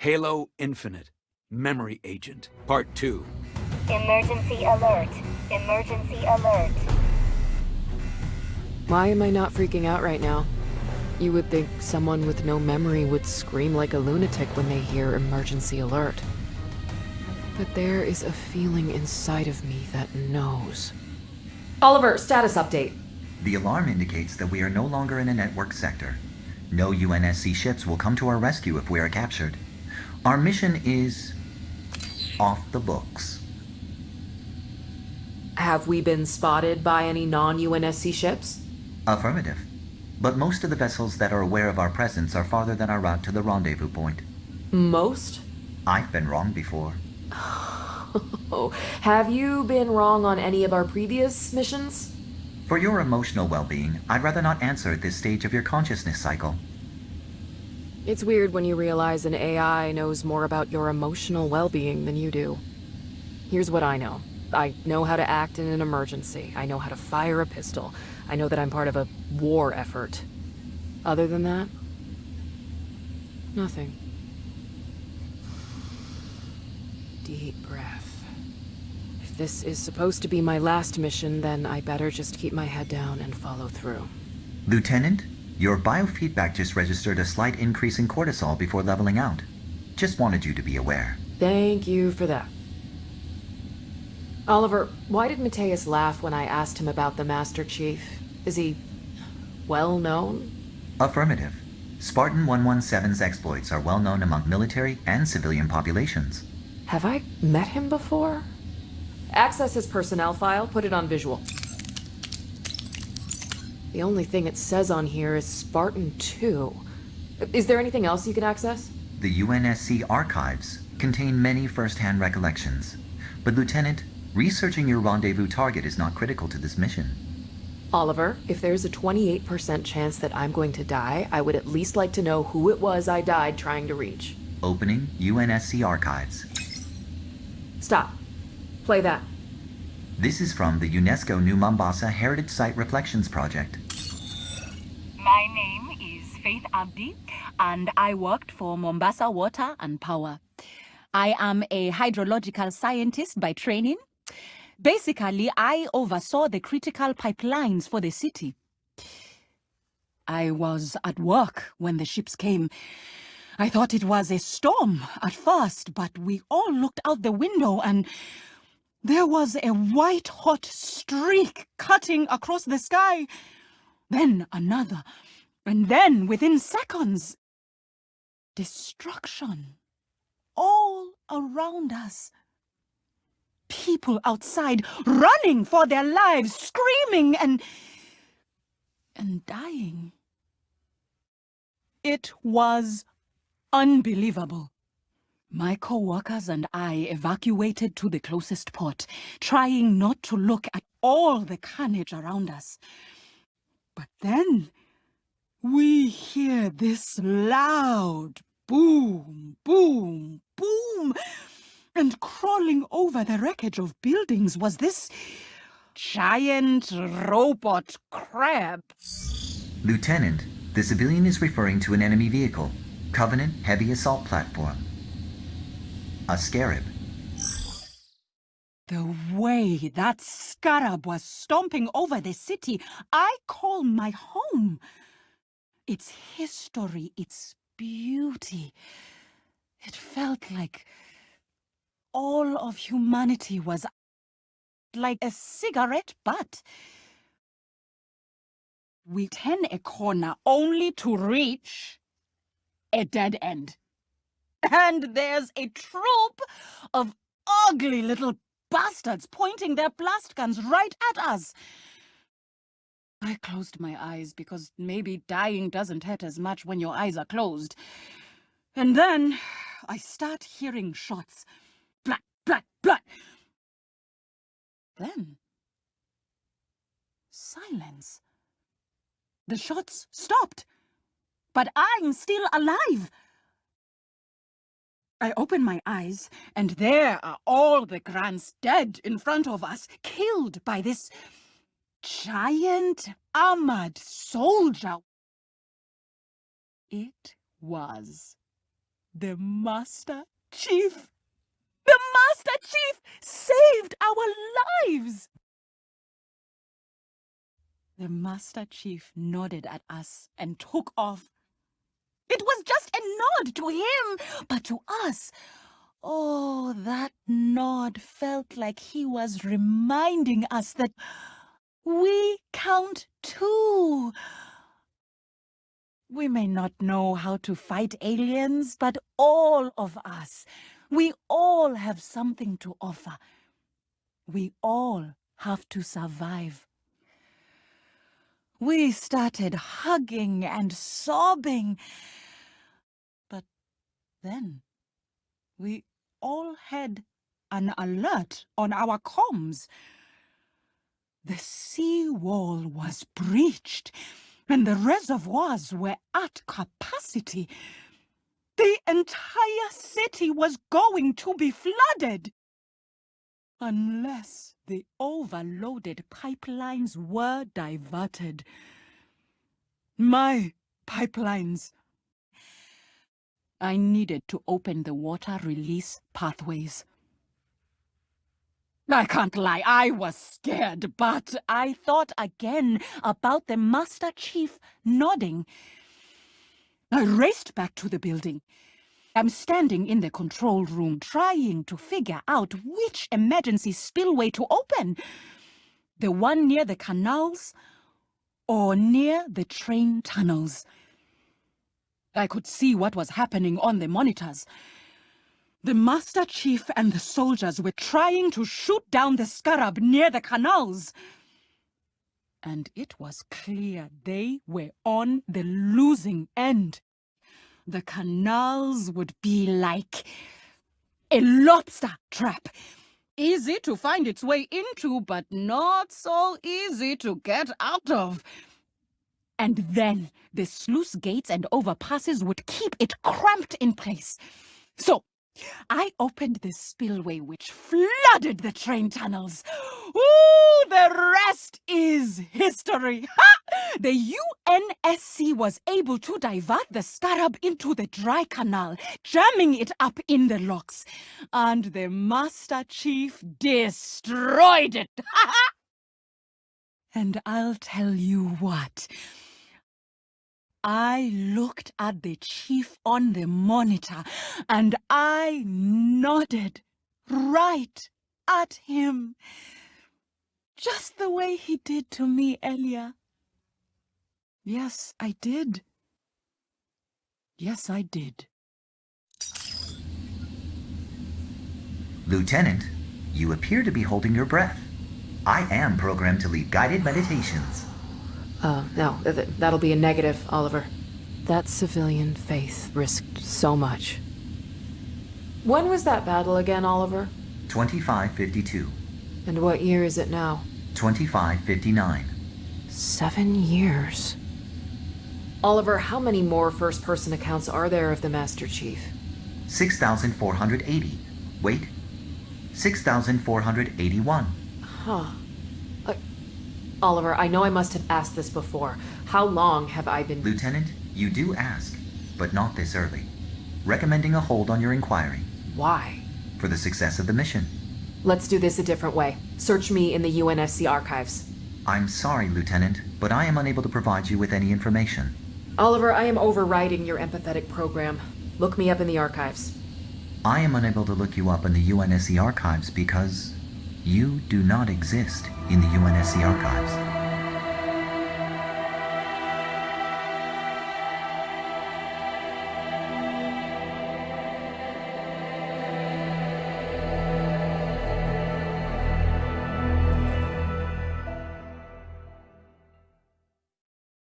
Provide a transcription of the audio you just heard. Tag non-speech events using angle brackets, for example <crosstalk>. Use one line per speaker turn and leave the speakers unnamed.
Halo Infinite, Memory Agent, Part 2.
Emergency alert. Emergency alert.
Why am I not freaking out right now? You would think someone with no memory would scream like a lunatic when they hear emergency alert. But there is a feeling inside of me that knows.
Oliver, status update.
The alarm indicates that we are no longer in a network sector. No UNSC ships will come to our rescue if we are captured. Our mission is... off the books.
Have we been spotted by any non-UNSC ships?
Affirmative. But most of the vessels that are aware of our presence are farther than our route to the rendezvous point.
Most?
I've been wrong before. <laughs>
Have you been wrong on any of our previous missions?
For your emotional well-being, I'd rather not answer at this stage of your consciousness cycle.
It's weird when you realize an AI knows more about your emotional well-being than you do. Here's what I know. I know how to act in an emergency. I know how to fire a pistol. I know that I'm part of a war effort. Other than that, nothing. Deep breath. If this is supposed to be my last mission, then I better just keep my head down and follow through.
Lieutenant, your biofeedback just registered a slight increase in cortisol before leveling out. Just wanted you to be aware.
Thank you for that. Oliver, why did Mateus laugh when I asked him about the Master Chief? Is he... well known?
Affirmative. Spartan 117's exploits are well known among military and civilian populations.
Have I met him before? Access his personnel file, put it on visual. The only thing it says on here is Spartan 2. Is there anything else you can access?
The UNSC archives contain many first-hand recollections. But Lieutenant, researching your rendezvous target is not critical to this mission.
Oliver, if there's a 28% chance that I'm going to die, I would at least like to know who it was I died trying to reach.
Opening UNSC archives.
Stop. Play that.
This is from the UNESCO New Mombasa Heritage Site Reflections Project.
My name is Faith Abdi, and I worked for Mombasa Water and Power. I am a hydrological scientist by training. Basically, I oversaw the critical pipelines for the city. I was at work when the ships came. I thought it was a storm at first, but we all looked out the window and there was a white-hot streak cutting across the sky. Then another, and then within seconds, destruction all around us. People outside running for their lives, screaming and... and dying. It was unbelievable. My co-workers and I evacuated to the closest port, trying not to look at all the carnage around us. But then, we hear this loud boom, boom, boom, and crawling over the wreckage of buildings was this giant robot crab.
Lieutenant, the civilian is referring to an enemy vehicle. Covenant Heavy Assault Platform. A Scarab.
The way that scarab was stomping over the city, I call my home. Its history, its beauty. It felt like all of humanity was like a cigarette butt. We turn a corner only to reach a dead end. And there's a troop of ugly little bastards pointing their blast guns right at us. I closed my eyes because maybe dying doesn't hurt as much when your eyes are closed. And then I start hearing shots. Blat, blat, blat. Then silence. The shots stopped. But I'm still alive. I open my eyes, and there are all the Grunts dead in front of us, killed by this giant armored soldier. It was The Master Chief! The Master Chief saved our lives! The Master Chief nodded at us and took off. It was just a nod to him, but to us, oh, that nod felt like he was reminding us that we count too. We may not know how to fight aliens, but all of us, we all have something to offer. We all have to survive. We started hugging and sobbing. But then we all had an alert on our comms. The seawall was breached and the reservoirs were at capacity. The entire city was going to be flooded. Unless the overloaded pipelines were diverted. My pipelines. I needed to open the water release pathways. I can't lie, I was scared, but I thought again about the Master Chief nodding. I raced back to the building. I'm standing in the control room trying to figure out which emergency spillway to open. The one near the canals or near the train tunnels. I could see what was happening on the monitors. The Master Chief and the soldiers were trying to shoot down the scarab near the canals. And it was clear they were on the losing end. The canals would be like a lobster trap. Easy to find its way into, but not so easy to get out of. And then the sluice gates and overpasses would keep it cramped in place. So I opened the spillway which flooded the train tunnels. Ooh, the rest is history. Ha! The UNSC was able to divert the scarab into the dry canal, jamming it up in the locks. And the Master Chief destroyed it. <laughs> and I'll tell you what. I looked at the chief on the monitor and I nodded right at him. Just the way he did to me earlier. Yes, I did. Yes, I did.
Lieutenant, you appear to be holding your breath. I am programmed to lead guided meditations.
Uh, no, th that'll be a negative, Oliver. That civilian faith risked so much. When was that battle again, Oliver?
2552.
And what year is it now?
2559.
Seven years. Oliver, how many more first-person accounts are there of the Master Chief?
6,480. Wait. 6,481.
Huh. Uh, Oliver, I know I must have asked this before. How long have I been...
Lieutenant, you do ask, but not this early. Recommending a hold on your inquiry.
Why?
For the success of the mission.
Let's do this a different way. Search me in the UNSC archives.
I'm sorry, Lieutenant, but I am unable to provide you with any information.
Oliver, I am overriding your empathetic program. Look me up in the archives.
I am unable to look you up in the UNSC archives because you do not exist in the UNSC archives.